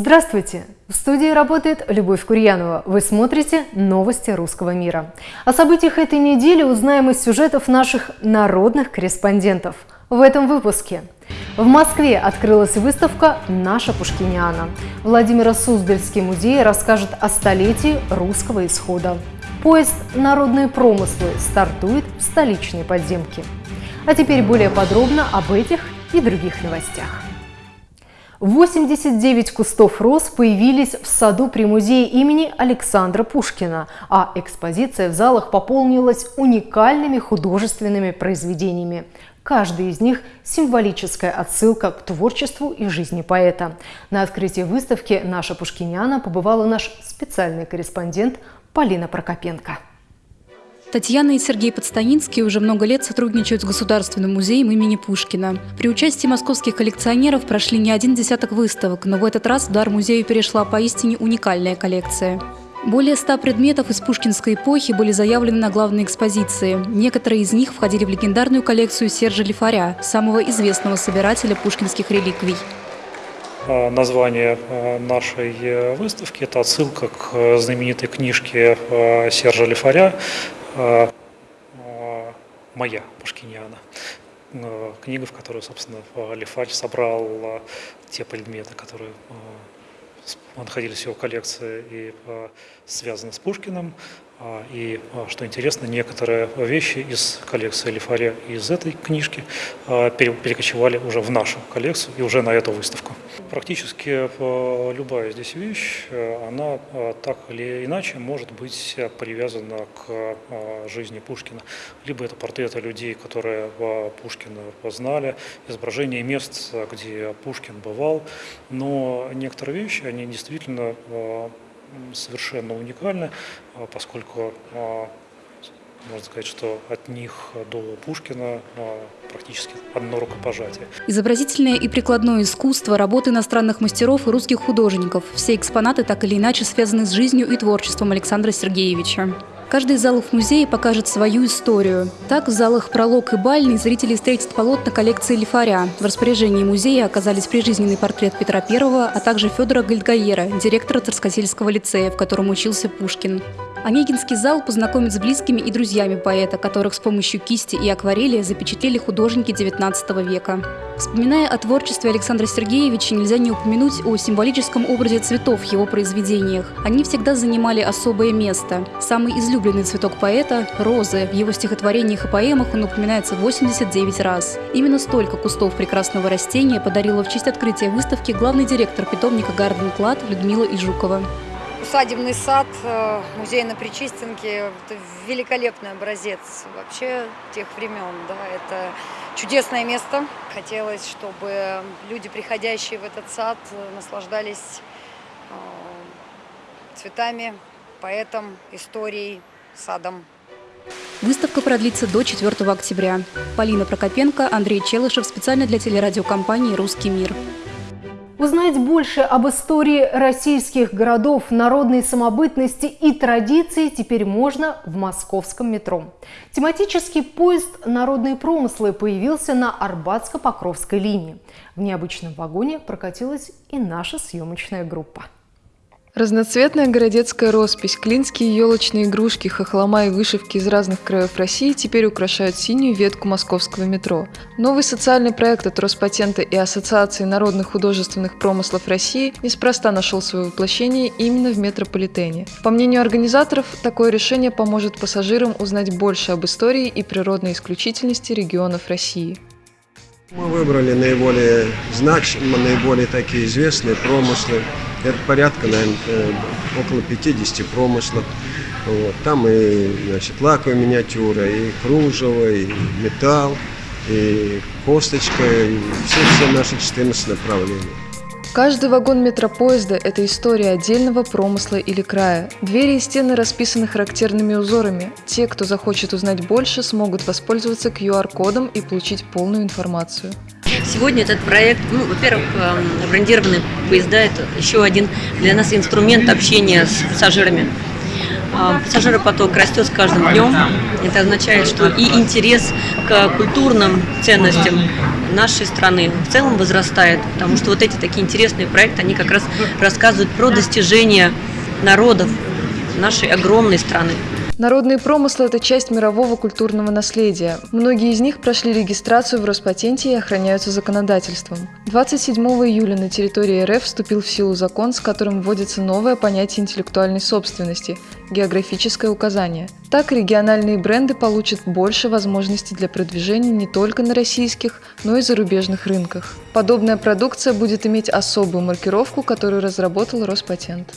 Здравствуйте! В студии работает Любовь Курьянова. Вы смотрите новости русского мира. О событиях этой недели узнаем из сюжетов наших народных корреспондентов. В этом выпуске. В Москве открылась выставка «Наша Пушкиниана». Владимир Суздальский музей расскажет о столетии русского исхода. Поезд «Народные промыслы» стартует в столичной подземке. А теперь более подробно об этих и других новостях. 89 кустов роз появились в саду при музее имени Александра Пушкина, а экспозиция в залах пополнилась уникальными художественными произведениями. Каждый из них – символическая отсылка к творчеству и жизни поэта. На открытии выставки «Наша Пушкиняна» побывала наш специальный корреспондент Полина Прокопенко. Татьяна и Сергей Подстанинский уже много лет сотрудничают с Государственным музеем имени Пушкина. При участии московских коллекционеров прошли не один десяток выставок, но в этот раз в дар музею перешла поистине уникальная коллекция. Более ста предметов из пушкинской эпохи были заявлены на главной экспозиции. Некоторые из них входили в легендарную коллекцию Сержа Лифаря, самого известного собирателя пушкинских реликвий. А, название а, нашей э, выставки – это отсылка к э, знаменитой книжке э, Сержа Лифаря моя Пушкиниана. А, книга, в которой, собственно, Лифач собрал те предметы, которые находились в его коллекции и связаны с Пушкиным. И, что интересно, некоторые вещи из коллекции Лифаря из этой книжки перекочевали уже в нашу коллекцию и уже на эту выставку. Практически любая здесь вещь, она так или иначе может быть привязана к жизни Пушкина. Либо это портреты людей, которые Пушкина знали, изображения мест, где Пушкин бывал. Но некоторые вещи, они действительно совершенно уникальны, поскольку можно сказать, что от них до Пушкина а, практически одно рукопожатие. Изобразительное и прикладное искусство, работы иностранных мастеров и русских художников. Все экспонаты так или иначе связаны с жизнью и творчеством Александра Сергеевича. Каждый из залов музея покажет свою историю. Так, в залах «Пролог» и «Бальный» зрители встретят полотна коллекции Лифаря. В распоряжении музея оказались прижизненный портрет Петра I, а также Федора Гальдгаера, директора Царскосельского лицея, в котором учился Пушкин. Онегинский зал познакомит с близкими и друзьями поэта, которых с помощью кисти и акварели запечатлели художники XIX века. Вспоминая о творчестве Александра Сергеевича, нельзя не упомянуть о символическом образе цветов в его произведениях. Они всегда занимали особое место. Самый излюбленный цветок поэта – розы. В его стихотворениях и поэмах он упоминается 89 раз. Именно столько кустов прекрасного растения подарила в честь открытия выставки главный директор питомника «Гарден Клад» Людмила Ижукова усадебный сад э, музей на Причистенке – это великолепный образец вообще тех времен. Да, это чудесное место. Хотелось, чтобы люди, приходящие в этот сад, наслаждались э, цветами, поэтом, историей, садом. Выставка продлится до 4 октября. Полина Прокопенко, Андрей Челышев специально для телерадиокомпании «Русский мир». Узнать больше об истории российских городов, народной самобытности и традиции теперь можно в московском метро. Тематический поезд «Народные промыслы» появился на Арбатско-Покровской линии. В необычном вагоне прокатилась и наша съемочная группа. Разноцветная городецкая роспись, клинские елочные игрушки, хохлома и вышивки из разных краев России теперь украшают синюю ветку московского метро. Новый социальный проект от Роспатента и Ассоциации народных художественных промыслов России неспроста нашел свое воплощение именно в метрополитене. По мнению организаторов, такое решение поможет пассажирам узнать больше об истории и природной исключительности регионов России. Мы выбрали наиболее значимые, наиболее такие известные промыслы. Порядка, наверное, э, около 50 промыслов. Вот. Там и значит, лаковая миниатюра, и кружево, и металл, и косточка, и все, все наши 14 направлений. Каждый вагон метропоезда – это история отдельного промысла или края. Двери и стены расписаны характерными узорами. Те, кто захочет узнать больше, смогут воспользоваться QR-кодом и получить полную информацию. Сегодня этот проект, ну, во-первых, эм, брендированные поезда – это еще один для нас инструмент общения с пассажирами. А, пассажиропоток растет с каждым днем. Это означает, что и интерес к культурным ценностям нашей страны в целом возрастает, потому что вот эти такие интересные проекты, они как раз рассказывают про достижения народов нашей огромной страны. Народные промыслы – это часть мирового культурного наследия. Многие из них прошли регистрацию в Роспатенте и охраняются законодательством. 27 июля на территории РФ вступил в силу закон, с которым вводится новое понятие интеллектуальной собственности – географическое указание. Так региональные бренды получат больше возможностей для продвижения не только на российских, но и зарубежных рынках. Подобная продукция будет иметь особую маркировку, которую разработал Роспатент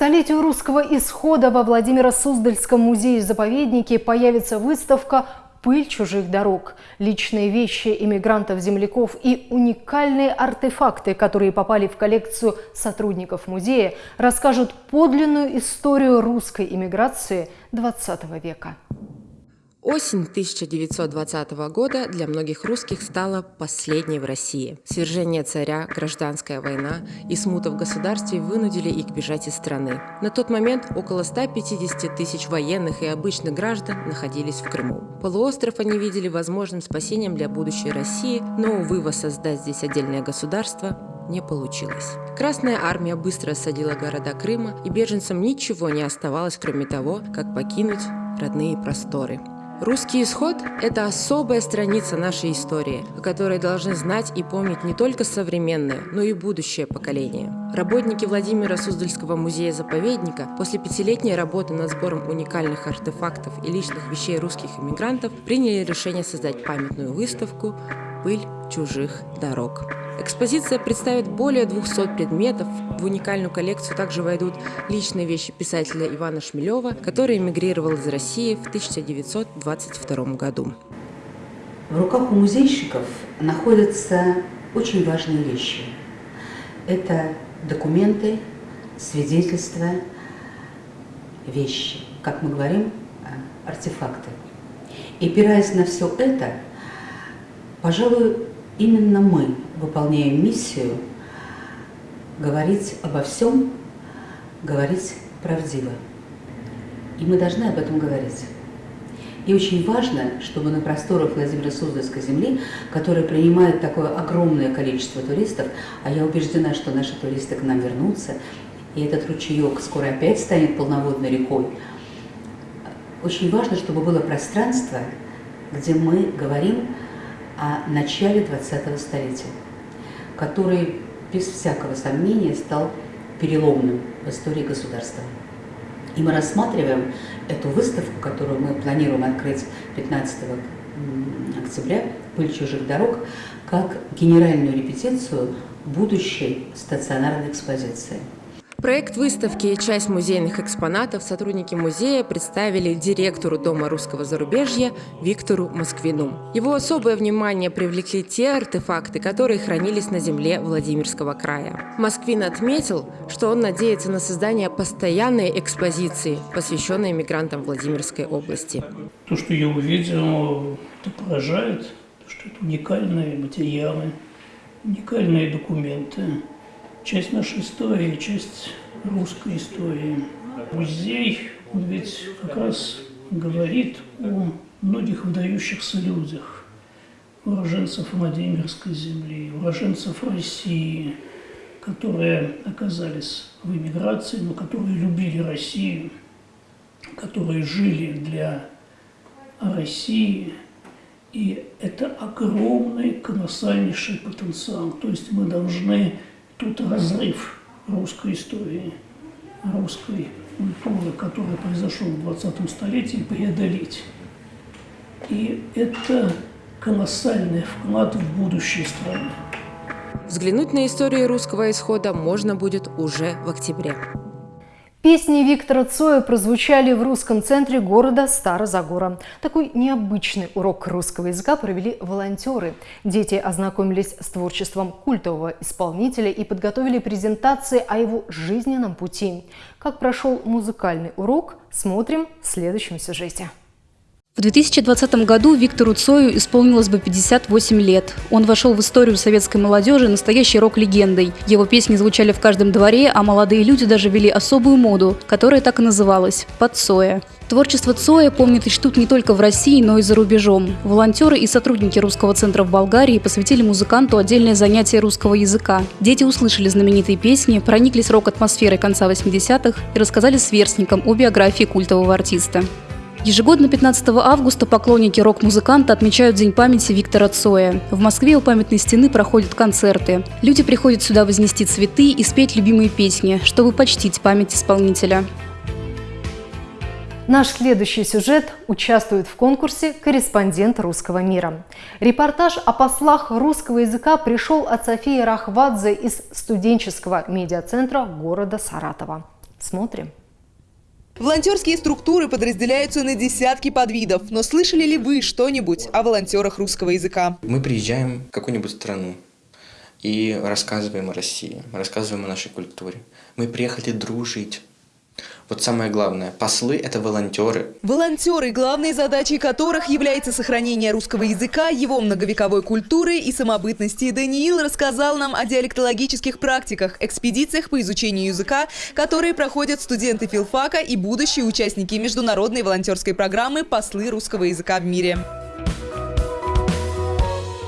столетию русского исхода во Владимиро-Суздальском музее-заповеднике появится выставка «Пыль чужих дорог», личные вещи иммигрантов-земляков и уникальные артефакты, которые попали в коллекцию сотрудников музея, расскажут подлинную историю русской иммиграции XX века. Осень 1920 года для многих русских стала последней в России. Свержение царя, гражданская война и смута в государстве вынудили их бежать из страны. На тот момент около 150 тысяч военных и обычных граждан находились в Крыму. Полуостров они видели возможным спасением для будущей России, но, увы, воссоздать здесь отдельное государство не получилось. Красная армия быстро осадила города Крыма, и беженцам ничего не оставалось, кроме того, как покинуть родные просторы. Русский исход – это особая страница нашей истории, о которой должны знать и помнить не только современное, но и будущее поколение. Работники Владимира Суздальского музея-заповедника после пятилетней работы над сбором уникальных артефактов и личных вещей русских иммигрантов приняли решение создать памятную выставку «Пыль чужих дорог». Экспозиция представит более 200 предметов. В уникальную коллекцию также войдут личные вещи писателя Ивана Шмелева, который эмигрировал из России в 1922 году. В руках у музейщиков находятся очень важные вещи. Это документы, свидетельства, вещи, как мы говорим, артефакты. И опираясь на все это, пожалуй, именно мы выполняем миссию говорить обо всем, говорить правдиво. И мы должны об этом говорить. И очень важно, чтобы на просторах Владимира Суздальской земли, которая принимает такое огромное количество туристов, а я убеждена, что наши туристы к нам вернутся, и этот ручеек скоро опять станет полноводной рекой, очень важно, чтобы было пространство, где мы говорим о начале 20-го столетия, который без всякого сомнения стал переломным в истории государства. И мы рассматриваем эту выставку, которую мы планируем открыть 15 октября «Пыль чужих дорог», как генеральную репетицию будущей стационарной экспозиции. Проект выставки и часть музейных экспонатов сотрудники музея представили директору Дома русского зарубежья Виктору Москвину. Его особое внимание привлекли те артефакты, которые хранились на земле Владимирского края. Москвин отметил, что он надеется на создание постоянной экспозиции, посвященной мигрантам Владимирской области. То, что я увидел, это поражает, что это уникальные материалы, уникальные документы, часть нашей истории, часть русской истории. Музей, он ведь как раз говорит о многих выдающихся людях, уроженцев Владимирской земли, уроженцев России, которые оказались в эмиграции, но которые любили Россию, которые жили для России. И это огромный, колоссальнейший потенциал. То есть мы должны Тут разрыв русской истории, русской культуры, который произошел в 20 столетии, преодолеть. И это колоссальный вклад в будущее страны. Взглянуть на историю русского исхода можно будет уже в октябре. Песни Виктора Цоя прозвучали в русском центре города Старозагора. Такой необычный урок русского языка провели волонтеры. Дети ознакомились с творчеством культового исполнителя и подготовили презентации о его жизненном пути. Как прошел музыкальный урок, смотрим в следующем сюжете. В 2020 году Виктору Цою исполнилось бы 58 лет. Он вошел в историю советской молодежи настоящей рок-легендой. Его песни звучали в каждом дворе, а молодые люди даже вели особую моду, которая так и называлась – «Под Цоя». Творчество Цоя помнят и чтут не только в России, но и за рубежом. Волонтеры и сотрудники русского центра в Болгарии посвятили музыканту отдельное занятие русского языка. Дети услышали знаменитые песни, прониклись рок-атмосферой конца 80-х и рассказали сверстникам о биографии культового артиста. Ежегодно 15 августа поклонники рок-музыканта отмечают День памяти Виктора Цоя. В Москве у памятной стены проходят концерты. Люди приходят сюда вознести цветы и спеть любимые песни, чтобы почтить память исполнителя. Наш следующий сюжет участвует в конкурсе «Корреспондент русского мира». Репортаж о послах русского языка пришел от Софии Рахвадзе из студенческого медиацентра города Саратова. Смотрим. Волонтерские структуры подразделяются на десятки подвидов, но слышали ли вы что-нибудь о волонтерах русского языка? Мы приезжаем в какую-нибудь страну и рассказываем о России, рассказываем о нашей культуре. Мы приехали дружить, вот самое главное, послы – это волонтеры. Волонтеры, главной задачей которых является сохранение русского языка, его многовековой культуры и самобытности. Даниил рассказал нам о диалектологических практиках, экспедициях по изучению языка, которые проходят студенты филфака и будущие участники международной волонтерской программы «Послы русского языка в мире».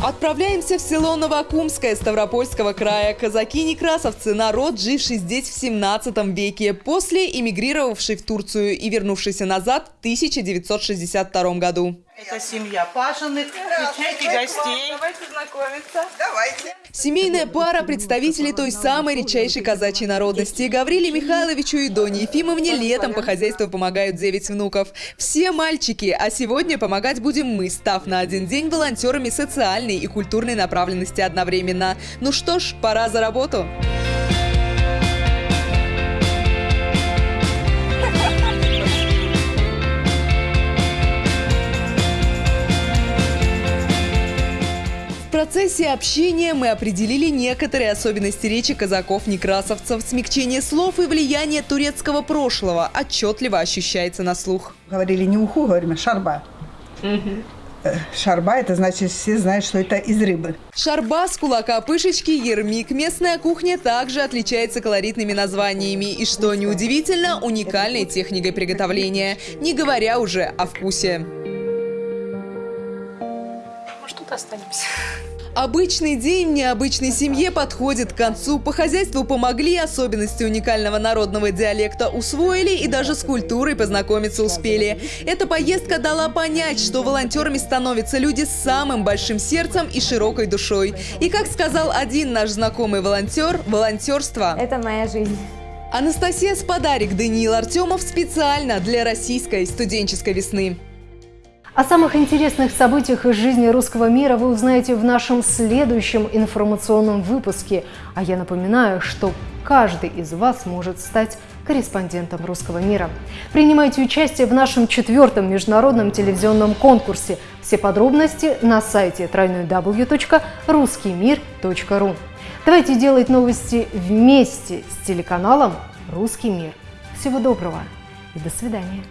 Отправляемся в село Новокумское Ставропольского края. Казаки-некрасовцы – народ, живший здесь в 17 веке, после эмигрировавший в Турцию и вернувшийся назад в 1962 году. Это семья Пашиных. Встречайте гостей. Давайте знакомиться. Давайте. Семейная пара представителей той самой редчайшей казачьей народности. Гавриле Михайловичу и Доне Ефимовне летом по хозяйству помогают 9 внуков. Все мальчики, а сегодня помогать будем мы, став на один день волонтерами социальной и культурной направленности одновременно. Ну что ж, пора за работу. Процессе общения мы определили некоторые особенности речи казаков-некрасовцев. Смягчение слов и влияние турецкого прошлого отчетливо ощущается на слух. Говорили не уху, говорим, а шарба. Угу. Шарба – это значит, все знают, что это из рыбы. Шарба с кулака пышечки, ермик. Местная кухня также отличается колоритными названиями. И, что неудивительно, уникальной техникой приготовления. Не говоря уже о вкусе. Может, тут останемся. Обычный день в необычной семье подходит к концу. По хозяйству помогли, особенности уникального народного диалекта усвоили и даже с культурой познакомиться успели. Эта поездка дала понять, что волонтерами становятся люди с самым большим сердцем и широкой душой. И как сказал один наш знакомый волонтер, волонтерство – это моя жизнь. Анастасия Сподарик, Даниил Артемов специально для российской студенческой весны. О самых интересных событиях из жизни русского мира вы узнаете в нашем следующем информационном выпуске. А я напоминаю, что каждый из вас может стать корреспондентом русского мира. Принимайте участие в нашем четвертом международном телевизионном конкурсе. Все подробности на сайте www.ruskimir.ru. Давайте делать новости вместе с телеканалом «Русский мир». Всего доброго и до свидания.